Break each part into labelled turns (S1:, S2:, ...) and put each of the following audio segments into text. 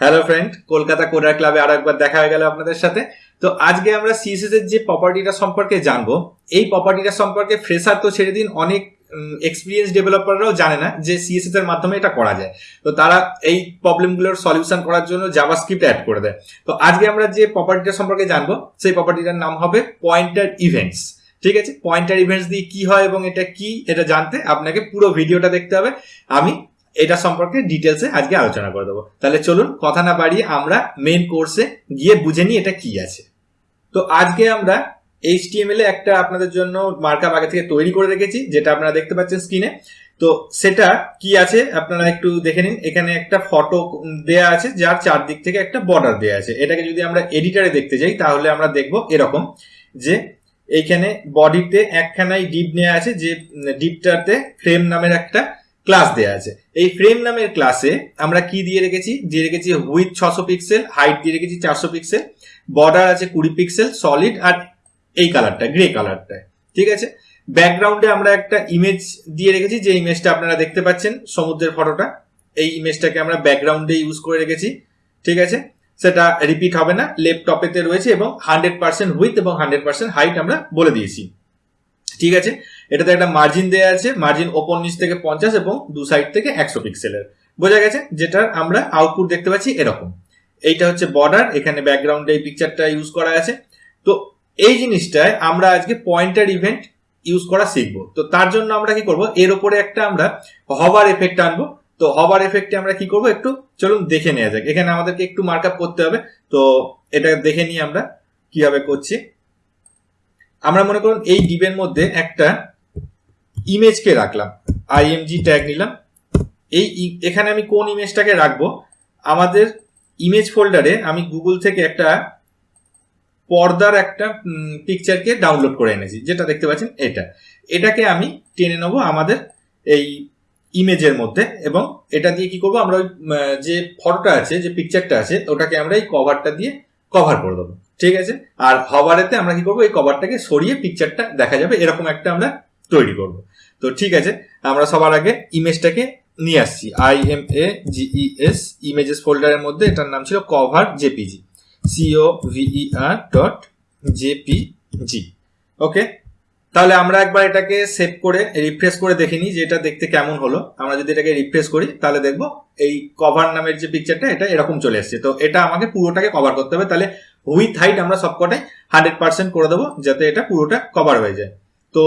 S1: Hello friend Kolkata coder ক্লাবে আরও একবার দেখা হয়ে গেল আপনাদের সাথে। তো আজকে আমরা সিএসএস এর যে প্রপার্টিটা সম্পর্কে জানব, এই প্রপার্টিটা সম্পর্কে ফ্রেশার তো ছেড়ে দিন অনেক এক্সপিরিয়েন্স ডেভেলপাররাও জানে না যে সিএসএস এর মাধ্যমে এটা করা যায়। তো তারা এই প্রবলেমগুলোর সলিউশন করার জন্য জাভাস্ক্রিপ্ট অ্যাড করে দেয়। তো আজকে আমরা যে প্রপার্টিটা সম্পর্কে জানব, সেই প্রপার্টিটার নাম হবে পয়েন্টার ইভেন্টস ঠিক আছে? পয়েন্টার ইভেন্টস দিয়ে কি হয় এবং এটা কি, এটা জানতে আপনাকে পুরো ভিডিওটা দেখতে হবে। আমি এটা সম্পর্কে ডিটেলসে আজকে আলোচনা করে দেবো। তাহলে চলুন, কথা না বাড়িয়ে আমরা মেন কোর্সে গিয়ে বুঝে নিই এটা কি আছে। তো আজকে আমরা এইচ এইচটিএমএল এ একটা আপনাদের জন্য মার্কআপ আগে থেকে তৈরি করে রেখেছি, যেটা আপনারা দেখতে পাচ্ছেন স্ক্রিনে তো সেটা কি আছে, আপনারা একটু দেখে নিন। এখানে একটা ফটো দেয়া আছে, যার চারদিক থেকে একটা বর্ডার দেয়া আছে। এটাকে যদি আমরা এডিটারে দেখতে যাই, তাহলে আমরা দেখব এরকম যে এইখানে বডিতে একখানাই ডিপ নেওয়া আছে, যে ডিপটাতে ফ্রেম নামের একটা ক্লাস দেওয়া আছে। এই ফ্রেম নামের ক্লাসে আমরা কি দিয়ে রেখেছি? দিয়ে রেখেছি উইথ ছশো পিক্সেল হাইট দিয়ে রেখেছি চারশো পিক্সেল বর্ডার আছে কুড়ি পিক্সেল সলিড আর এই কালারটা গ্রে কালারটা ঠিক আছে? ব্যাকগ্রাউন্ডে আমরা একটা ইমেজ দিয়ে রেখেছি, যে ইমেজটা আপনারা দেখতে পাচ্ছেন সমুদ্রের ফটোটা এই ইমেজটাকে আমরা ব্যাকগ্রাউন্ডে ইউজ করে রেখেছি। ঠিক আছে? সেটা রিপিট হবে না ল্যাপটপেতে রয়েছে এবং হান্ড্রেড পার্সেন্ট উইথ এবং হান্ড্রেড পার্সেন্ট হাইট আমরা বলে দিয়েছি। ঠিক আছে? এটাতে একটা মার্জিন দেওয়া আছে মার্জিন ওপর নিচ থেকে পঞ্চাশ এবং দু সাইড থেকে একশো পিক্সেলের বোঝা গেছে যেটার আমরা আউটপুট দেখতে পাচ্ছি এরকম। এইটা হচ্ছে বর্ডার এখানে ব্যাকগ্রাউন্ডে এই পিকচারটা ইউজ করা আছে। তো এই জিনিসটায় আমরা আজকে পয়েন্টার ইভেন্ট ইউজ করা শিখব। তো তার জন্য আমরা কি করব? এর উপরে একটা আমরা হবার এফেক্ট আনব। তো হবার এফেক্টে আমরা কি করব? একটু চলুন দেখে নেওয়া যাক। এখানে আমাদেরকে একটু মার্কআপ করতে হবে। তো এটা দেখে নিই আমরা কীভাবে করছি। আমরা মনে করুন এই ডিবের মধ্যে একটা ইমেজকে রাখলাম আইএমজি ট্যাগ নিলাম। এই এখানে আমি কোন ইমেজটাকে রাখব? আমাদের ইমেজ ফোল্ডারে আমি গুগল থেকে একটা পর্দার একটা পিকচারকে ডাউনলোড করে এনেছি, যেটা দেখতে পাচ্ছেন এটা। এটাকে আমি টেনে নেব আমাদের এই ইমেজের মধ্যে এবং এটা দিয়ে কি করব, আমরা ওই যে ফটোটা আছে, যে পিকচারটা আছে, ওটাকে আমরা এই কভারটা দিয়ে কভার করে দেবো। ঠিক আছে? আর হভারেতে আমরা কি করব, এই কভারটাকে সরিয়ে পিকচারটা দেখা যাবে, এরকম একটা আমরা তৈরি করব। তো ঠিক আছে, আমরা সবার আগে ইমেজটাকে নিয়ে আসছি। I M A G E S images ফোল্ডারের মধ্যে এটার নাম ছিল cover JPG C O V E R dot JPG okay তাহলে আমরা একবার এটাকে সেভ করে রিফ্রেশ করে দেখে নিই যে এটা দেখতে কেমন হলো। আমরা যদি এটাকে রিফ্রেশ করি, তাহলে দেখব এই কভার নামের যে পিকচারটা এটা এরকম চলে এসছে। তো এটা আমাকে পুরোটাকে কভার করতে হবে। তাহলে উইথ হাইট আমরা সবকটাই হান্ড্রেড পার্সেন্ট করে দেবো, যাতে এটা পুরোটা কভার হয়ে যায়। তো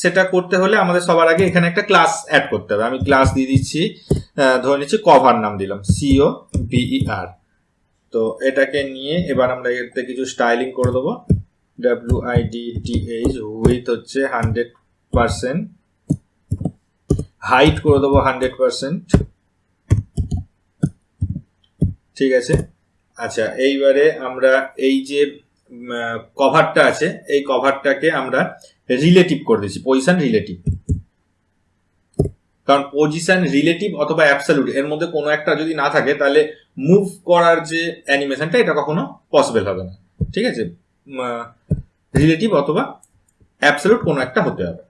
S1: সেটা করতে হলে আমাদের সবার আগে এখানে একটা ক্লাস অ্যাড করতে হবে। আমি ক্লাস দিয়ে দিচ্ছি ধরে নিচ্ছি কভার নাম দিলাম সিও বিই আর তো এটাকে নিয়ে এবার আমরা এতে কিছু স্টাইলিং করে দেবো। W I D T H width হচ্ছে হান্ড্রেড পার্সেন্ট হাইট করে দেবো হান্ড্রেড পার্সেন্ট ঠিক আছে? আচ্ছা এইবারে আমরা এই যে কভারটা আছে। এই কভারটাকে আমরা রিলেটিভ করে দিচ্ছি পজিশন রিলেটিভ কারণ পজিশন রিলেটিভ অথবা অ্যাবসলিউট এর মধ্যে কোনো একটা যদি না থাকে, তাহলে মুভ করার যে অ্যানিমেশনটা এটা কখনো পসিবল হবে না। ঠিক আছে? রিলেটিভ অথবা অ্যাবসলিউট কোনো একটা হতে হবে।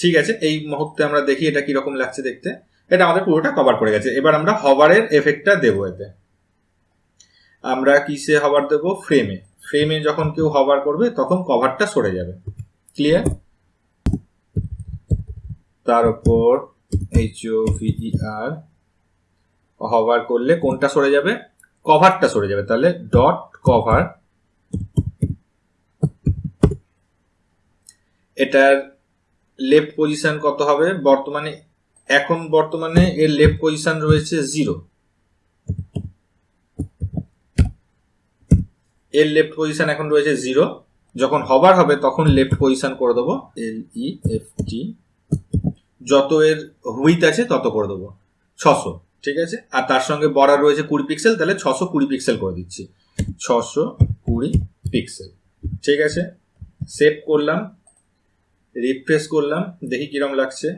S1: ঠিক আছে? এই মুহূর্তে আমরা দেখি এটা কীরকম লাগছে দেখতে। এটা আমাদের পুরোটা কভার করে গেছে। এবার আমরা হবারের এফেক্টটা দেবো এতে। আমরা কিসে হবার দেবো? ফ্রেমে ফ্রেমে যখন কেউ হবার করবে, তখন কভারটা সরে যাবে। ক্লিয়ার তার উপর এইচ ও ভিই হবার করলে কোনটা সরে যাবে? কভারটা সরে যাবে। তাহলে ডট কভার এটার লেফট পজিশন কত হবে? বর্তমানে, এখন বর্তমানে এর লেফট পজিশন রয়েছে জিরো এর লেফট পজিশন এখন রয়েছে জিরো যখন হবার হবে, তখন লেফট পজিশন করে দেবো এল ই এফ টি যত এর হুইথ আছে, তত করে দেবো, ছশো, ঠিক আছে? আর তার সঙ্গে বর্ডার রয়েছে কুড়ি পিক্সেল তাহলে ছশো কুড়ি পিক্সেল করে দিচ্ছি। ছশো কুড়ি পিক্সেল ঠিক আছে? সেভ করলাম রিফ্রেশ করলাম, দেখি কিরম লাগছে।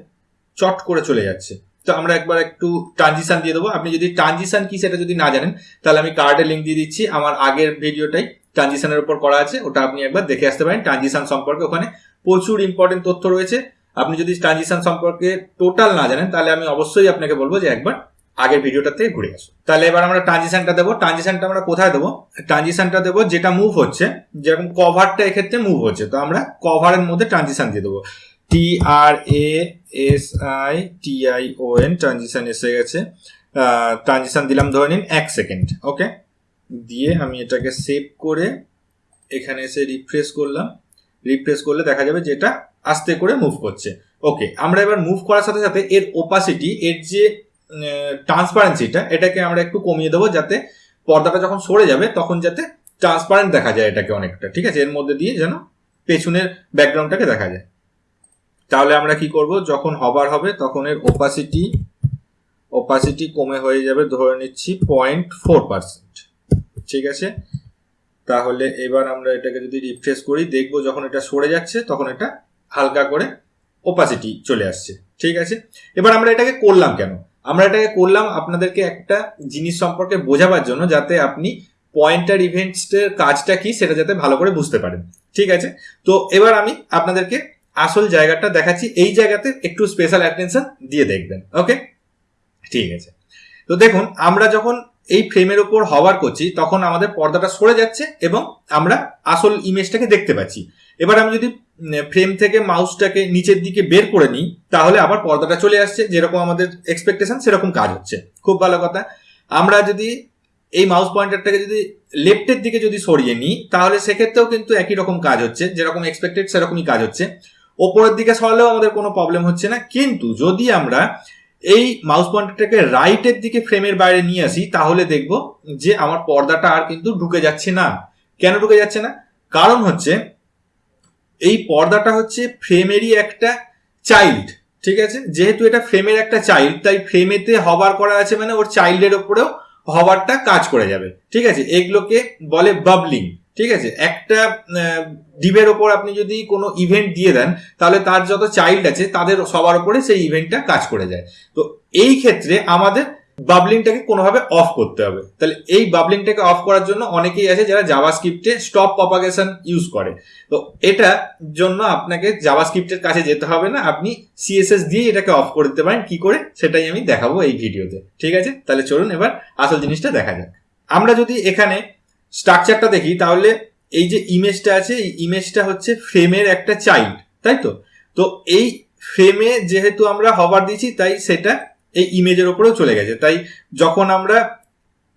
S1: চট করে চলে যাচ্ছে। তো আমরা একবার একটু ট্রানজিশন দিয়ে দেবো। আপনি যদি ট্রানজিশন কি সেটা যদি না জানেন, তাহলে আমি কার্ডে লিঙ্ক দিয়ে দিচ্ছি। আমার আগের ভিডিওটাই ট্রানজিশনের উপর করা আছে, ওটা আপনি একবার দেখে আসতে পারেন। ট্রানজিশন সম্পর্কে ওখানে প্রচুর ইম্পর্টেন্ট তথ্য রয়েছে। আপনি যদি ট্রানজিশন সম্পর্কে টোটাল না জানেন, তাহলে আমি অবশ্যই আপনাকে বলব যে একবার আগের ভিডিওটাতে ঘুরে আসো তাহলে এবার আমরা ট্রানজিশনটা দেবো। ট্রানজিশনটা আমরা কোথায় দেবো? ট্রানজিশনটা দেবো যেটা মুভ হচ্ছে, যেরকম কভারটা এক্ষেত্রে মুভ হচ্ছে। তো আমরা কভারের মধ্যে ট্রানজিশন দিয়ে দেবো। T R A S I T I O N transition এসে গেছে। ট্রানজিশন দিলাম ধরে নিন এক সেকেন্ড ওকে দিয়ে আমি এটাকে সেভ করে এখানে এসে রিফ্রেশ করলাম। রিফ্রেশ করলে দেখা যাবে যে এটা আস্তে করে মুভ করছে। ওকে আমরা এবার মুভ করার সাথে সাথে এর ওপাসিটি এর যে ট্রান্সপারেন্সিটা এটাকে আমরা একটু কমিয়ে দেবো যাতে পর্দাটা যখন সরে যাবে, তখন যাতে ট্রান্সপারেন্ট দেখা যায় এটাকে অনেকটা, ঠিক আছে? এর মধ্যে দিয়ে যেন পেছনের ব্যাকগ্রাউন্ডটাকে দেখা যায়। তাহলে আমরা কি করব? যখন হবার হবে, তখন এর ওপাসিটি ওপাসিটি কমে হয়ে যাবে, ধরে নিচ্ছি পয়েন্ট ফোর পার্সেন্ট ঠিক আছে? তাহলে এবার আমরা এটাকে যদি রিফ্রেশ করি, দেখব যখন এটা সরে যাচ্ছে, তখন এটা হালকা করে ওপাসিটি চলে আসছে। ঠিক আছে? এবার আমরা এটাকে করলাম কেন? আমরা এটাকে করলাম আপনাদেরকে একটা জিনিস সম্পর্কে বোঝাবার জন্য, যাতে আপনি পয়েন্টার ইভেন্টসের কাজটা কি, সেটা যাতে ভালো করে বুঝতে পারেন। ঠিক আছে? তো এবার আমি আপনাদেরকে আসল জায়গাটা দেখাচ্ছি, এই জায়গাতে একটু স্পেশাল অ্যাটেনশন দিয়ে দেখবেন ওকে ঠিক আছে। তো দেখুন, আমরা যখন এই ফ্রেমের ওপর হওয়ার করছি, তখন আমাদের পর্দাটা সরে যাচ্ছে এবং আমরা আসল ইমেজটাকে দেখতে পাচ্ছি। এবার আমি যদি ফ্রেম থেকে মাউসটাকে নিচের দিকে বের করে নিই, তাহলে আবার পর্দাটা চলে আসছে, যেরকম আমাদের এক্সপেকটেশন সেরকম কাজ হচ্ছে। খুব ভালো কথা। আমরা যদি এই মাউস পয়েন্টারটাকে যদি লেফটের দিকে যদি সরিয়ে নিই, তাহলে সেক্ষেত্রেও কিন্তু একই রকম কাজ হচ্ছে, যেরকম এক্সপেক্টেড সেরকমই কাজ হচ্ছে। ওপরের দিকে সরালেও আমাদের কোনো প্রবলেম হচ্ছে না। কিন্তু যদি আমরা এই মাউস পয়েন্টারটাকে রাইটের দিকে ফ্রেমের বাইরে নিয়ে আসি, তাহলে দেখব যে আমার পর্দাটা আর কিন্তু ঢুকে যাচ্ছে না। কেন ঢুকে যাচ্ছে না? কারণ হচ্ছে এই পর্দাটা হচ্ছে ফ্রেমেরই একটা চাইল্ড ঠিক আছে? যেহেতু এটা ফ্রেমের একটা চাইল্ড তাই ফ্রেমেতে হবার করা আছে মানে ওর চাইল্ডের ওপরেও হবারটা কাজ করে যাবে, ঠিক আছে? এগুলোকে বলে বাবলিং ঠিক আছে? একটা ডিবের ওপর আপনি যদি কোনো ইভেন্ট দিয়ে দেন, তাহলে তার যত চাইল্ড আছে, তাদের সবার উপরে সেই ইভেন্টটা কাজ করে যায়। তো এই ক্ষেত্রে আমাদের বাবলিংটাকে কোনোভাবে অফ করতে হবে। তাহলে এই বাবলিংটাকে অফ করার জন্য অনেকেই আছে যারা জাভা স্ক্রিপ্টে স্টপ প্রপাগেশন ইউজ করে। তো এটা জন্য আপনাকে জাভা স্ক্রিপ্টের কাছে যেতে হবে না। আপনি সিএসএস দিয়ে এটাকে অফ করে দিতে পারেন। কি করে? সেটাই আমি দেখাবো এই ভিডিওতে ঠিক আছে? তাহলে চলুন এবার আসল জিনিসটা দেখা যাক। আমরা যদি এখানে স্ট্রাকচারটা দেখি, তাহলে এই যে ইমেজটা আছে, এই ইমেজটা হচ্ছে ফ্রেমের একটা চাইল্ড তাই তো? তো এই ফ্রেমে যেহেতু আমরা হবার দিয়েছি, তাই সেটা এই ইমেজের ওপরেও চলে গেছে। তাই যখন আমরা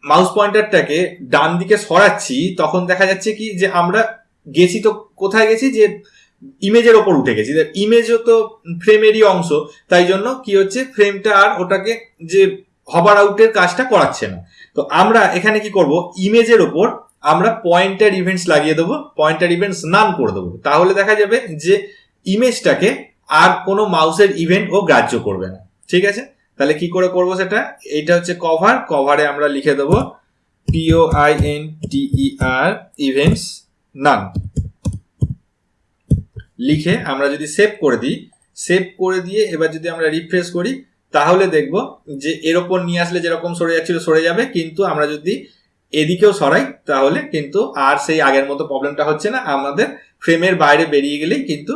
S1: মাউস পয়েন্টারটাকে ডান দিকে সরাচ্ছি, তখন দেখা যাচ্ছে কি যে আমরা গেছি তো, কোথায় গেছি? যে ইমেজের ওপর উঠে গেছি। ইমেজও তো ফ্রেমেরই অংশ, তাই জন্য কি হচ্ছে? ফ্রেমটা আর ওটাকে যে হবার আউটের কাজটা করাচ্ছে না। তো আমরা এখানে কি করব? ইমেজের ওপর আমরা পয়েন্টার ইভেন্টস লাগিয়ে দেবো পয়েন্টার ইভেন্টস নাম করে দেবো। তাহলে দেখা যাবে যে ইমেজটাকে আর কোনো মাউসের ইভেন্ট ও গ্রাহ্য করবে না। ঠিক আছে? তাহলে কি করে করব সেটা? এইটা হচ্ছে কভার কভারে আমরা লিখে দেবো P O I N T R events none লিখে আমরা যদি সেভ করে দিই সেভ করে দিয়ে এবার যদি আমরা রিফ্রেশ করি, তাহলে দেখব যে এর ওপর নিয়ে আসলে যেরকম সরে যাচ্ছিল সরে যাবে, কিন্তু আমরা যদি এদিকেও সরাই, তাহলে কিন্তু আর সেই আগের মতো প্রবলেমটা হচ্ছে না। আমাদের ফ্রেমের বাইরে বেরিয়ে গেলেই কিন্তু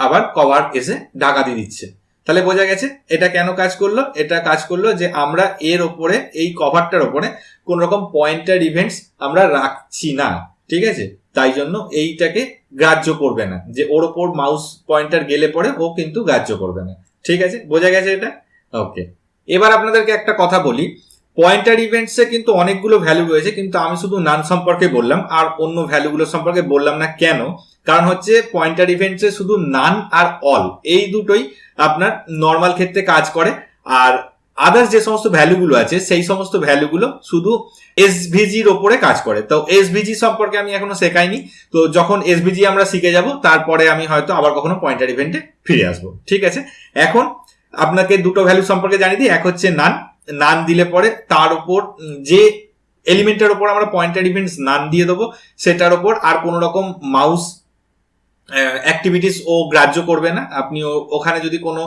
S1: আবার কভার এসে ঢাকা দিয়ে দিচ্ছে। তাহলে বোঝা গেছে, এটা কেন কাজ করল? এটা কাজ করল যে আমরা এর ওপরে, এই কভারটার ওপরে কোন রকম পয়েন্টার ইভেন্টস আমরা রাখছি না, ঠিক আছে? তাই জন্য এইটাকে গ্রাহ্য করবে না। যে ওর ওপর মাউস পয়েন্টার গেলে পরে ও কিন্তু গ্রাহ্য করবে না। ঠিক আছে? বোঝা গেছে এটা? ওকে এবার আপনাদেরকে একটা কথা বলি। পয়েন্টার ইভেন্টসে কিন্তু অনেকগুলো ভ্যালু রয়েছে, কিন্তু আমি শুধু নান সম্পর্কে বললাম, আর অন্য ভ্যালুগুলো সম্পর্কে বললাম না কেন? কারণ হচ্ছে পয়েন্টার ইভেন্টসে শুধু নান আর অল এই দুটোই আপনার নর্মাল ক্ষেত্রে কাজ করে। আর আদার্স যে সমস্ত ভ্যালুগুলো আছে, সেই সমস্ত ভ্যালুগুলো শুধু এসভিজির ওপরে কাজ করে। তো এসভিজি সম্পর্কে আমি এখনও শেখাইনি, তো যখন এসভিজি আমরা শিখে যাব, তারপরে আমি হয়তো আবার কখনো পয়েন্টার ইভেন্টে ফিরে আসব। ঠিক আছে? এখন আপনাকে দুটো ভ্যালু সম্পর্কে জানিয়ে দিই, এক হচ্ছে নান নান দিলে পরে তার উপর যে এলিমেন্টের ওপর আমরা পয়েন্টার ইভেন্টস নান দিয়ে দেবো, সেটার ওপর আর কোনো রকম মাউস অ্যাক্টিভিটিস ও গ্রাহ্য করবে না। আপনি ওখানে যদি কোনো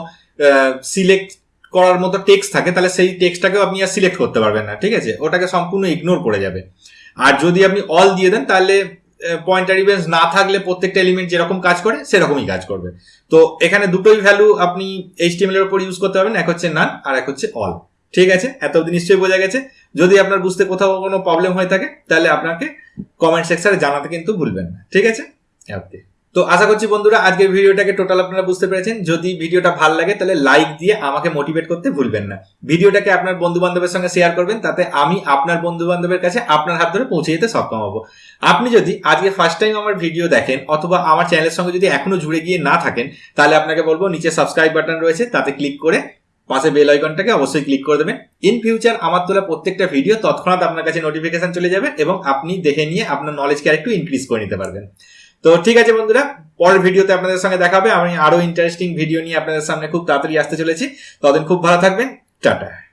S1: সিলেক্ট করার মতো টেক্সট থাকে, তাহলে সেই টেক্সটটাকেও আপনি আর সিলেক্ট করতে পারবেন না, ঠিক আছে? ওটাকে সম্পূর্ণ ইগনোর করে যাবে। আর যদি আপনি অল দিয়ে দেন, তাহলে পয়েন্টার ইভেন্টস না থাকলে প্রত্যেকটা এলিমেন্ট যেরকম কাজ করে, সেরকমই কাজ করবে। তো এখানে দুটোই ভ্যালু আপনি এইচটিএমএল এর উপর ইউজ করতে পারবেন, এক হচ্ছে নান আর এক হচ্ছে অল ঠিক আছে? এত অবধি নিশ্চয়ই বোঝা গেছে। যদি আপনার বুঝতে কোথাও কোনো প্রবলেম হয়ে থাকে তাহলে আপনাকে কমেন্ট সেকশনে জানাতে কিন্তু ভুলবেন না। ঠিক আছে? ওকে তো আশা করছি বন্ধুরা আজকের ভিডিওটাকে টোটাল আপনারা বুঝতে পেরেছেন। যদি ভিডিওটা ভালো লাগে তাহলে লাইক দিয়ে আমাকে মোটিভেট করতে ভুলবেন না। ভিডিওটাকে আপনার বন্ধু বান্ধবের সঙ্গে শেয়ার করবেন তাতে আমি আপনার বন্ধু বান্ধবের কাছে আপনার হাত ধরে পৌঁছে যেতে সক্ষম হব। আপনি যদি আজকে ফার্স্ট টাইম আমার ভিডিও দেখেন অথবা আমার চ্যানেলের সঙ্গে যদি এখনও জুড়ে গিয়ে না থাকেন তাহলে আপনাকে বলব নিচে সাবস্ক্রাইব বাটন রয়েছে তাতে ক্লিক করে পাশে বেল আইকনটাকে অবশ্যই ক্লিক করে দেবেন। ইন ফিউচার আমার তোলা প্রত্যেকটা ভিডিও তৎক্ষণাৎ আপনার কাছে নোটিফিকেশন চলে যাবে এবং আপনি দেখে নিয়ে আপনার নলেজকে আরেকটু ইনক্রিজ করে নিতে পারবেন। তো ঠিক আছে বন্ধুরা, পরের ভিডিওতে আপনাদের সঙ্গে দেখাবে। আমি আরও ইন্টারেস্টিং ভিডিও নিয়ে আপনাদের সামনে খুব তাড়াতাড়ি আসতে চলেছি। ততদিন খুব ভালো থাকবেন। টাটা।